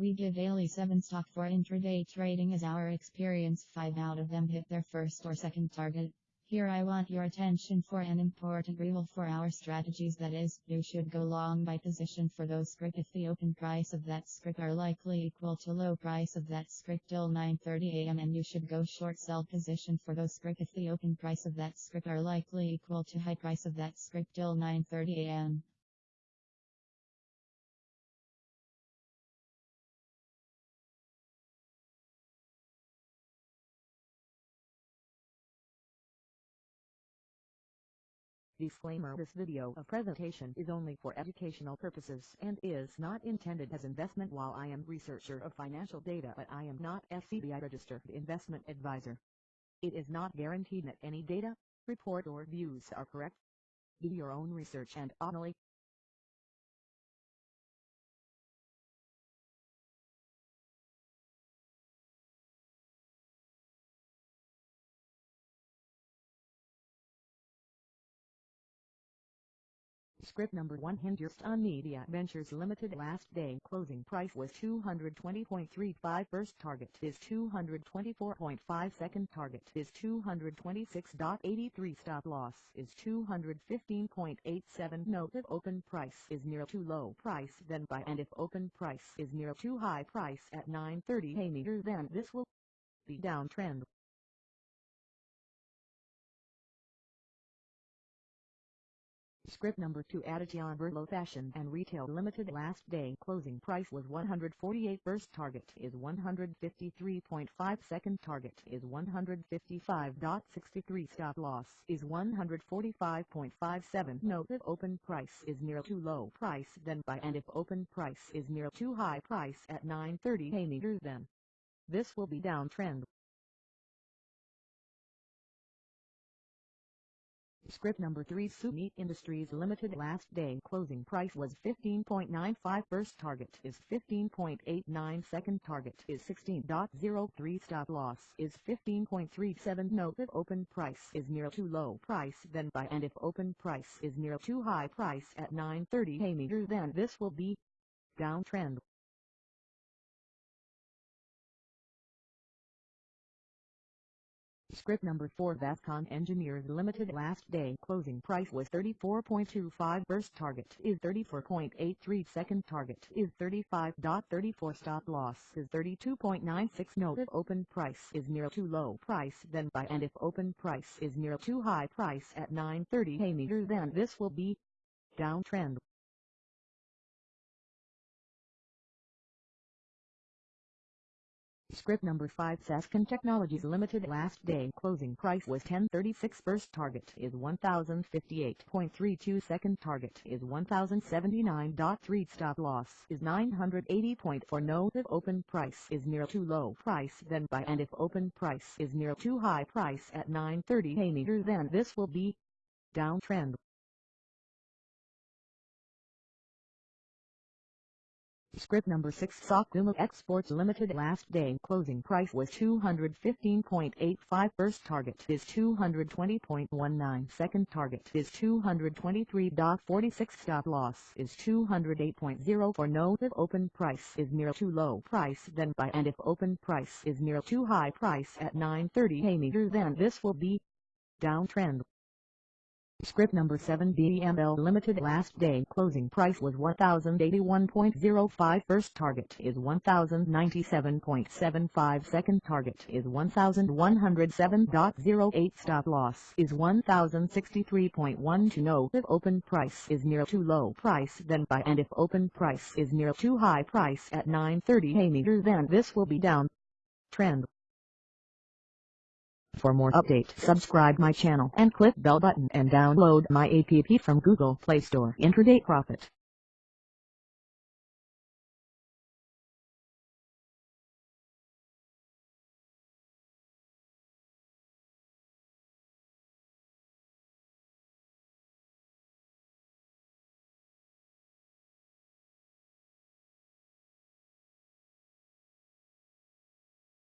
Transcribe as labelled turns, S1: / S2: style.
S1: We give daily 7 stock for intraday trading as our experience. 5 out of them hit their first or second target. Here I want your attention for an important rule for our strategies. That is, you should go long by position for those script if the open price of that script are likely equal to low price of that script till 9.30 am and you should go short sell position for those script if the open price of that script are likely equal to high price of that script till 9.30
S2: Disclaimer This video of presentation is only for educational purposes and is not intended as investment while I am researcher of financial data but I am not SEBI registered investment advisor. It is not guaranteed that any data, report or views are correct. Do your own research and only Script number 1 Hindustan Media Ventures Limited last day. Closing price was 220.35 first target is 224.5 second target is 226.83 stop loss is 215.87 note if open price is near too low price then buy. And if open price is near too high price at 9.30 a meter then this will be downtrend Script number 2 Aditya Birla Fashion and Retail Limited last day. Closing price was 148 first target is 153.5 second target is 155.63 stop loss is 145.57 note if open price is near too low price then buy. And if open price is near too high price at 9.30 a then this will be downtrend Script number 3 Sumeet Industries Limited last day. Closing price was 15.95 first target is 15.89 second target is 16.03 stop loss is 15.37 note if open price is near too low price then buy. And if open price is near too high price at 9.30 a meter then this will be downtrend Script number 4 Vascon Engineers Limited last day. Closing price was 34.25 first target is 34.83 second target is 35.34 stop loss is 32.96 note if open price is near too low price then buy and if open price is near too high price at 9.30 a meter then this will be downtrend Script number 5 Sasken Technologies Limited last day closing price was 1036 first target is 1058.32 second target is 1079.3 stop loss is 980.4 note if open price is near too low price then buy and if open price is near too high price at 930 a meter then this will be downtrend Script number 6 Sakuma Exports Limited last day. Closing price was 215.85 first target is 220.19 second target is 223.46 stop loss is 208.0 for note if open price is near too low price then buy. And if open price is near too high price at 9.30 a meter then this will be downtrend Script number 7 BML Limited last day. Closing price was 1081.05 first target is 1097.75 second target is 1107.08 stop loss is 1063.1 to know if open price is near too low price then buy. And if open price is near too high price at 930 a meter then this will be down. Trend for more update, subscribe my channel and click bell button and download my app from Google Play Store. Intraday Profit